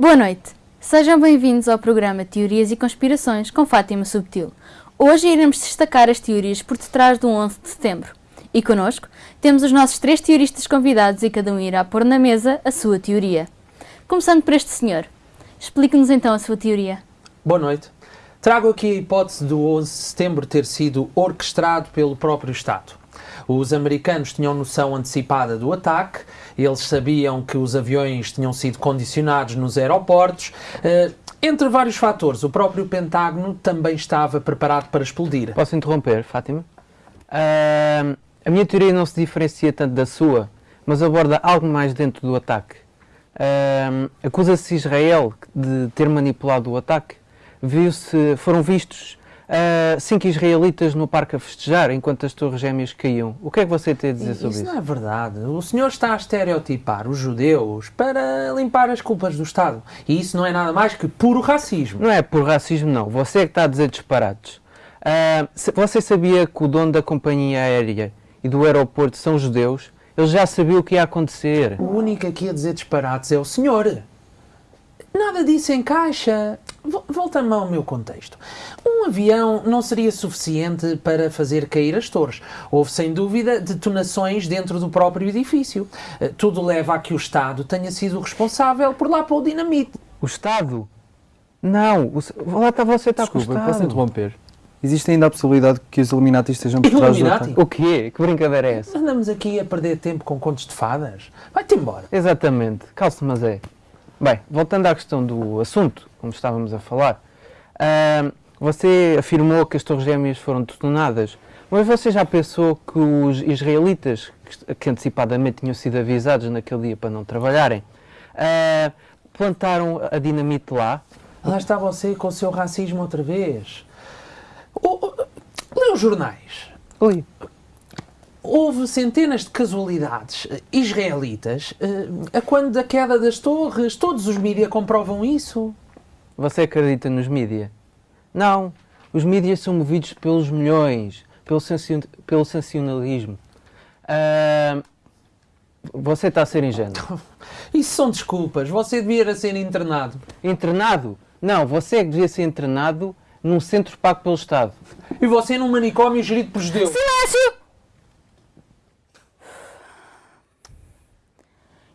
Boa noite. Sejam bem-vindos ao programa Teorias e Conspirações com Fátima Subtil. Hoje iremos destacar as teorias por detrás do 11 de setembro. E connosco temos os nossos três teoristas convidados e cada um irá pôr na mesa a sua teoria. Começando por este senhor. Explique-nos então a sua teoria. Boa noite. Trago aqui a hipótese do 11 de setembro ter sido orquestrado pelo próprio Estado. Os americanos tinham noção antecipada do ataque, eles sabiam que os aviões tinham sido condicionados nos aeroportos. Uh, entre vários fatores, o próprio Pentágono também estava preparado para explodir. Posso interromper, Fátima? Uh, a minha teoria não se diferencia tanto da sua, mas aborda algo mais dentro do ataque. Uh, Acusa-se Israel de ter manipulado o ataque. Viu-se, foram vistos uh, cinco israelitas no parque a festejar enquanto as torres gêmeas caíam. O que é que você tem a dizer sobre isso? Isso não é verdade. O senhor está a estereotipar os judeus para limpar as culpas do Estado. E isso não é nada mais que puro racismo. Não é puro racismo, não. Você é que está a dizer disparados. Uh, você sabia que o dono da companhia aérea e do aeroporto são judeus? Ele já sabia o que ia acontecer. O único aqui a dizer disparates é o senhor. Nada disso encaixa. Volta-me ao meu contexto. Um avião não seria suficiente para fazer cair as torres. Houve, sem dúvida, detonações dentro do próprio edifício. Eh, tudo leva a que o Estado tenha sido responsável por lá pôr o dinamite. O Estado? Não, o, lá está você está Desculpa, com o Estado. posso interromper? Existe ainda a possibilidade que os Illuminati estejam por trás do Illuminati? O quê? Que brincadeira é essa? Andamos aqui a perder tempo com contos de fadas. Vai-te embora. Exatamente, calce mas é. Bem, voltando à questão do assunto, como estávamos a falar, uh, você afirmou que as Torres Gêmeas foram detonadas, mas você já pensou que os israelitas, que antecipadamente tinham sido avisados naquele dia para não trabalharem, uh, plantaram a dinamite lá? Lá está você com o seu racismo outra vez. Lê os jornais. Li houve centenas de casualidades israelitas a quando da queda das torres. Todos os mídias comprovam isso. Você acredita nos mídias? Não. Os mídias são movidos pelos milhões, pelo, sensi pelo sensacionalismo. Uh, você está a ser ingênuo. Isso são desculpas. Você devia ser internado. Internado? Não, você é que devia ser internado num centro pago pelo Estado. E você num manicômio gerido por judeus. Silêncio!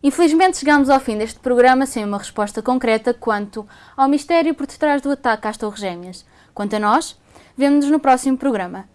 Infelizmente chegamos ao fim deste programa sem uma resposta concreta quanto ao mistério por detrás do ataque às Torres Gêmeas. Quanto a nós, vemo-nos no próximo programa.